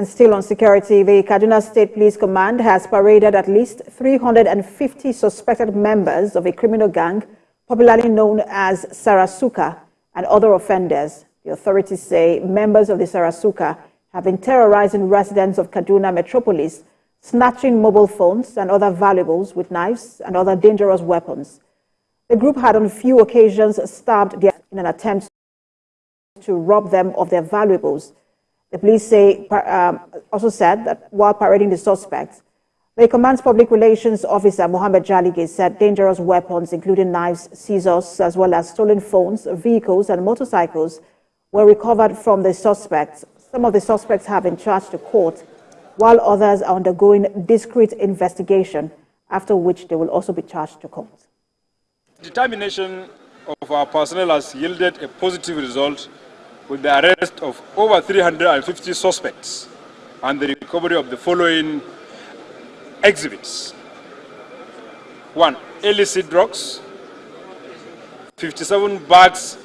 And still on security, the Kaduna State Police Command has paraded at least 350 suspected members of a criminal gang, popularly known as Sarasuka, and other offenders. The authorities say members of the Sarasuka have been terrorizing residents of Kaduna metropolis, snatching mobile phones and other valuables with knives and other dangerous weapons. The group had on few occasions stabbed in an attempt to rob them of their valuables. The police say, um, also said that while parading the suspects, the command's public relations officer, Mohammed Jalige, said dangerous weapons, including knives, scissors, as well as stolen phones, vehicles, and motorcycles, were recovered from the suspects. Some of the suspects have been charged to court, while others are undergoing discreet investigation, after which they will also be charged to court. Determination of our personnel has yielded a positive result with the arrest of over 350 suspects and the recovery of the following exhibits. One, illicit drugs, 57 bags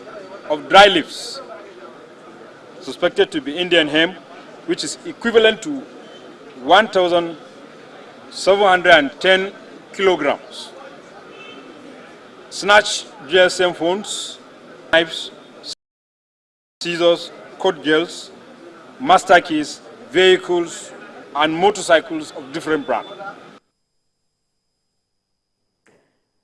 of dry leaves suspected to be Indian hemp, which is equivalent to 1,710 kilograms. Snatch GSM phones, knives, scissors, court gels, master keys, vehicles, and motorcycles of different brands.